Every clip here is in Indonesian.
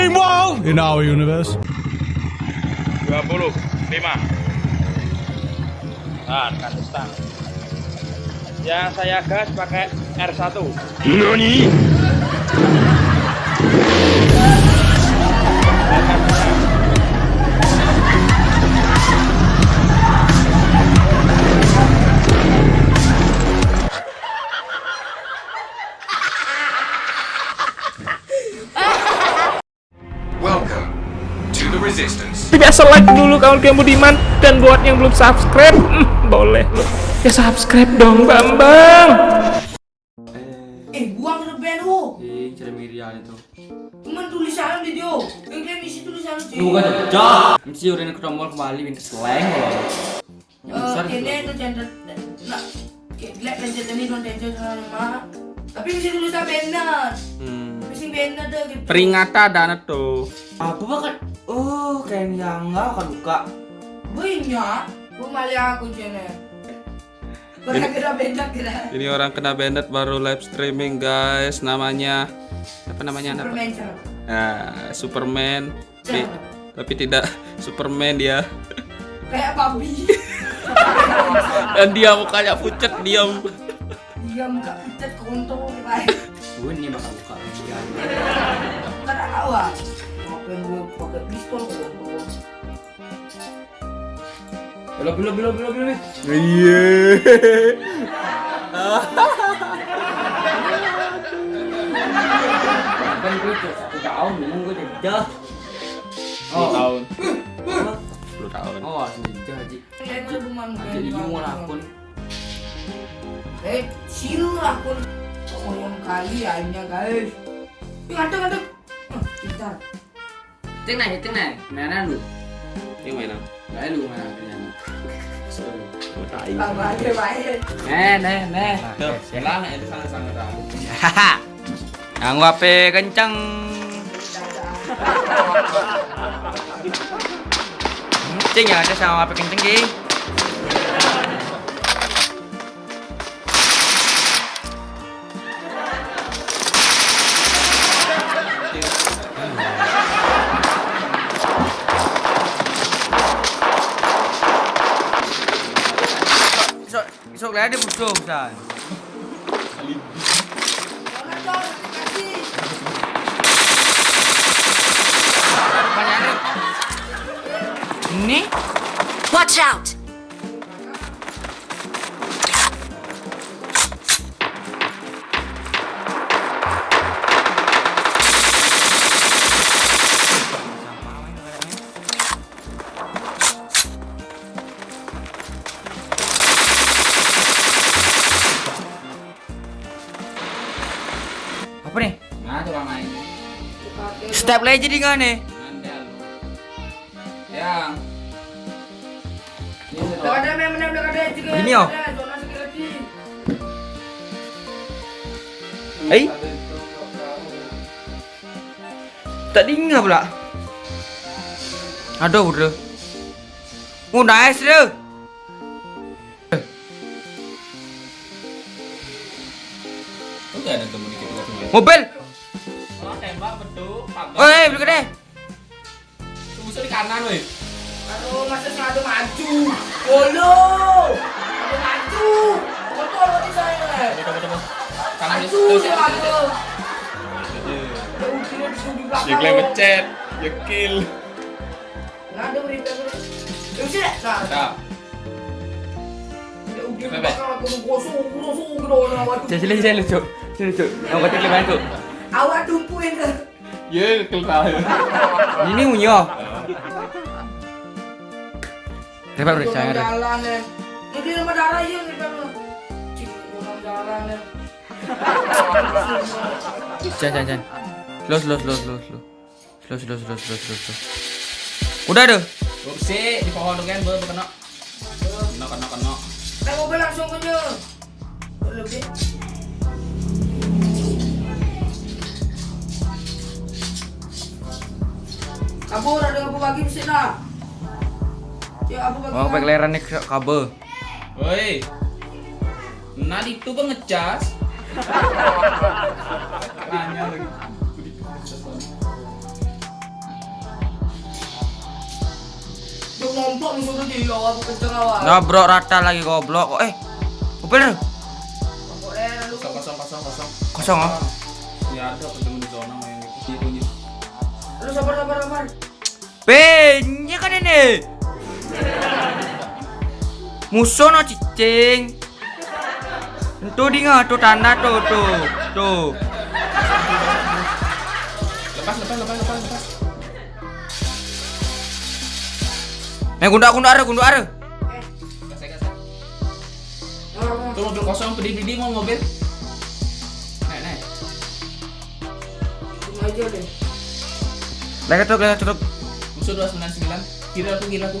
Meanwhile, in our universe. 25 Nah, kasih stang Yang saya gas pakai R1 Nani? Like dulu kawan yang budiman dan buat yang belum subscribe hmm, boleh lo ya subscribe dong bambang Eh, buang ke band lu. Eh, cara Miriam itu. Cuman tulisan di dia. Eh, kalian isi tulisan di. Bukan cocok. Mesti udah ketemu kembali minta slang loh. Eh, ini itu cender. Nah, lihat cender ini non cender sama. Tapi mesti tulisan benar. Mesti benar deh gitu. peringatan dan tuh Apa bakal? Oh, kayak yang enggak kan buka. Banyak. Gua malah aku cender. Pernah kira benar kira. ini orang kena banned baru live streaming guys namanya apa namanya apa Superman nah, Superman tapi, tapi tidak Superman dia Kayak babi. dan dia mukanya pucat diam Dia muka pucat kontol kayak. Gue ini bakal buka awak. Yang gue pakai pistol kontol. Belok belok belok belok belok. iya Kan gue tuh satu tahun ngomong gue jejah. 10 tahun 10 tahun Oh, jejah Haji. Udah buman. Jadi mau akun. Eh, siu akun. Oh, yang kali akhirnya guys. Ih, ngaduk ngaduk. tiếng này thì tiếng này. Mẹ nó luôn tiếng mày nào? Đấy luôn mà cái này. Nè nè nè. Lát này sang sang rồi ang wape kencang chứ nhờ cho sao wape kencang gì Sok, sok lah dia musuh, San. Jangan dong, kasih. Banyak Ini? Watch out! Step lagi jadi nggak nih? Yang. Ini oh. Eh? Tak dengar pula. Aduh, udah. Oh, nice dia. Mobil. Betul. Oh, eh, beli gede. Di kanan, weh. Aduh, masa sengaja maju. Bolo. Ada maju. Betul berarti saya. Kanan di Maju sengaja. Ada ujian di sudut belakang. Ya klaim pencet, ya kill. Nah, ada berita berita. Ya nah. Sini lucu. Lucu. Yang kecil gimana tuh? Awak tumpuin ke. Ya, tahu. Ini unyo. Repot bro, jangan. Re. jalan ya. Ini rumah darah. Jangan, jangan, jangan. Slow, slow, slow, slow. Slow, slow, slow, slow, slow, slow. Udah deh. Di pohon kan, ber kena. Kena, kena, kena. Langsung aja. Lebih. Abu ada apa lagi sih nak. Ya? Oh, nih kabel. Woi. Nah itu pengecas. Tanya lagi. Nah, rata lagi goblok. Oh, eh. Kosong kosong kosong kosong. Kosong ah. Ya ada Lu sabar sabar sabar. Penye kan ini. Musuh no cicing. Tuh di tuh tanda tuh tuh tuh. Lepas lepas lepas lepas lepas. Eh gunda gunda are gunda are. Gas gas. Tuh mobil kosong pedih pedih mau mobil. Naik naik. Cuma aja deh. Lagi tuh lagi tuh. Musuh 299. Kira aku kira aku.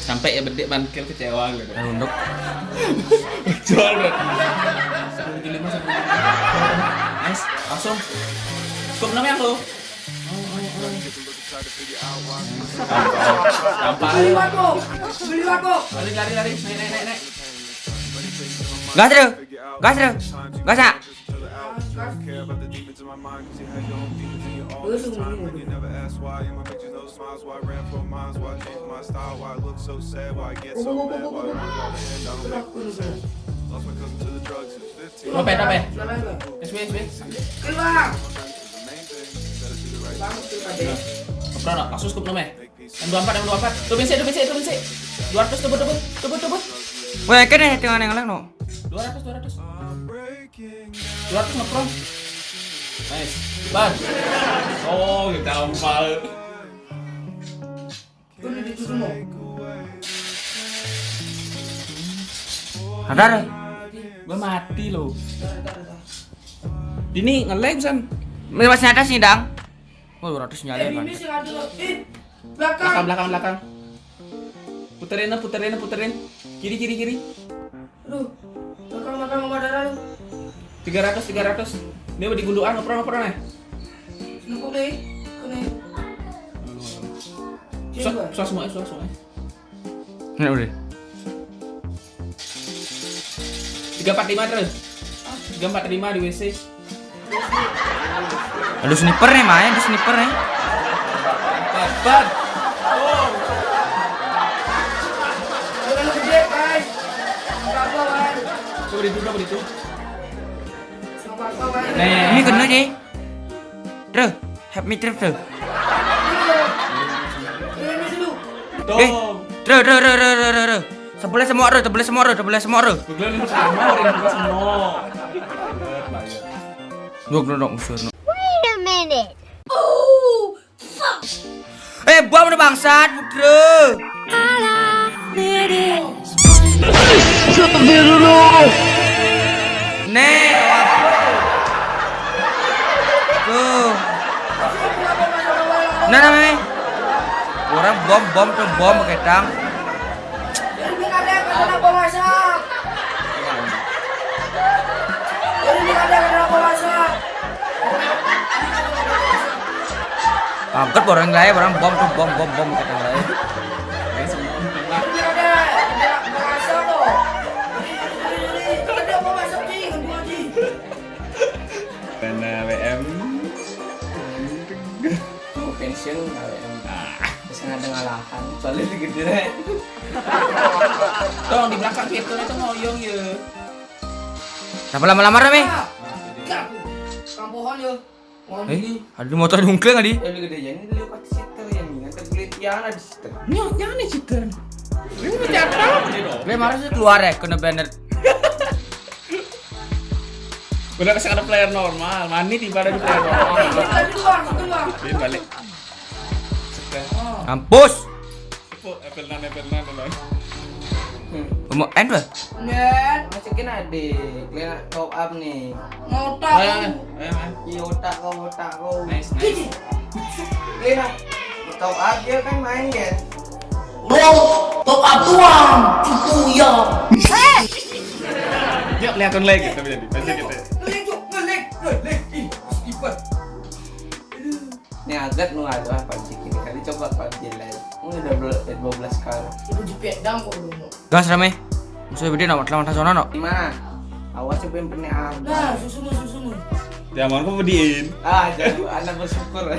Sampai ya bedek bangkil kecewa gitu. Eh unduk. Jual bro. Sepuluh tujuh lima lima. Nice, langsung. Skop enam yang lo. Gampang. Beli wako. Beli wako. Lari lari lari. Naik naik naik naik. Gas tuh. Gas tuh. Gas don't care about the demons in my mind Cause me, ya M24, M24 sih, sih, Wah, kena tinggal yang lain no 200, 200 Berarti ngepron. Nice. Ban. Oh, kita ompal. di semua. Hadar. Gua mati lo. Dini ngelag san. Masih ada sih, Dang. Oh, ratus nyala kan. Belakang, belakang, belakang. Puterin, puterin, puterin. Kiri, kiri, kiri. Aduh. 300, 300. Ini mau digundukan, ngepron, ngepron ya. Nukuk deh. Kene. Susah, susah semua, susah semua. Ini udah. 345 terus. 345 di WC. Ada sniper nih main, ada sniper nih. Berapa, guys? Coba di itu, coba di itu. Ini kena sih. Terus, help me terus. Eh. Eh, terus terus terus terus terus. Sebelah semua terus, sebelah semua terus, sebelah semua terus. Juga semua. Duk duk duk musuh. Wait a minute. Oh, Eh, bom udah bangsat, putra. Nek. Nah, nah, nah. Orang bom bom tuh bom pakai tang. Angkat orang lain, orang bom tuh bom bom bom pakai tang lain. KWM bisa ada ngalahan soalnya lebih gede Dong di belakang itu itu ngoyong ya. Kenapa lama-lama rame? Ah, Kak, kang pohon yo. Pohon Eh, ini. ada di motor dungkling tadi. ya lebih gede ini dulu pasti sitter yang ini kan tergelit yang ada di sitter Nyok, jangan nih citar. Ini mau jatuh. Gue marah sih keluar ya, kena banner. Udah kasih ada player normal, mani tiba ada di player normal. Keluar, keluar. Ini balik. Kampus. Oh, Apple nan, Apple nan, Apple nan. Mau end lah. Net, masukin adik kalian top up nih ngotak. Iya otak kau otak kau Nice, nice. kalian top up dia kan main kan Bro, top up tuang. Itu ya. Yuk, kelihatan lagi kita jadi. Pasti kita. Ngelik, Cuk. ngelik, ngelik. Ih, Steven. ini agak nu ada apa jalan ini udah bel- dua belas kali Itu di Vietnam kok dulu. Gas rame. Musuh gede nak lawan zona no. di mana awas coba yang pernah ada Nah, susumu, susumu. Jangan kau bediin. ah jadi anak bersyukur Tuh.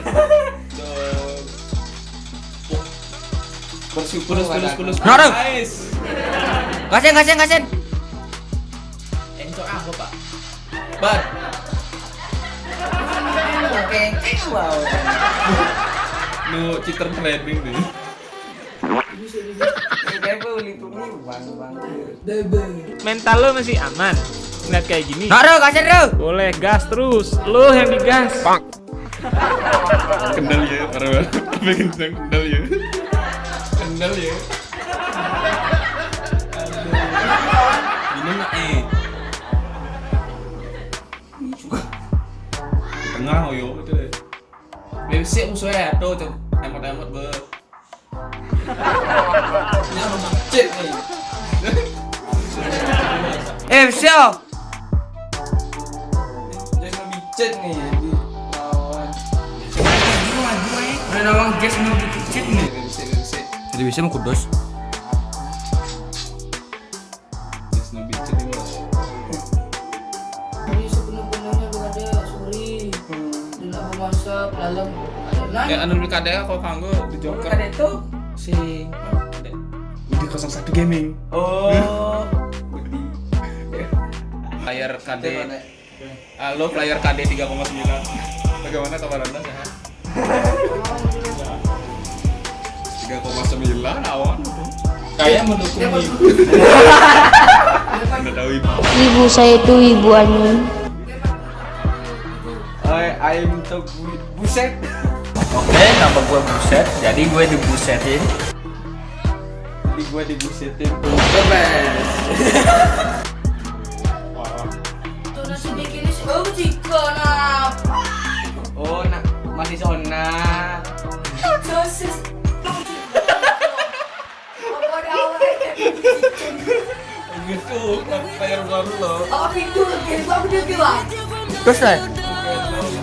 bersyukur Kulus kulus kulus. Aduh. Nice. Gasen gasen gasen. Encok aku pak. Ban. oke wow Nu cheater trading nih. kayak beli tuh bang bang Mental lo masih aman. Ngeliat kayak gini. Ro gasen ro. Boleh gas terus. Lo yang digas. Kendal ya, parah. Apa kencang kendal ya? Kendal ya. Ini mah eh. Tengah oh yo itu deh. Biar sih musuhnya tuh tuh emot-emot be. ya rumah cek nih Eh siapa? jadi lebih cek nih di lawan Ada nawang gas nu dikit nih. bisa bisa Jadi bisa mau kudus. Yes, no bitchin dalam ada Ya anu kadang kalau kanggo di Joker. ada itu Sing. Di 01 gaming. oh Player KD. Halo player KD 3,9. Bagaimana kabar Anda sehat? 3,9 awan. Kayak mendukung ibu. Anda tahu ibu. Ibu saya itu ibu Anu. I I'm the bu- buset Oke, nama gue buset. Jadi gue dibusetin. jadi gua dibusetin ini oh oh nak masih sona? Gitu, player baru loh. Oh itu, kayak gua udah bilang. Terus lah. Oh.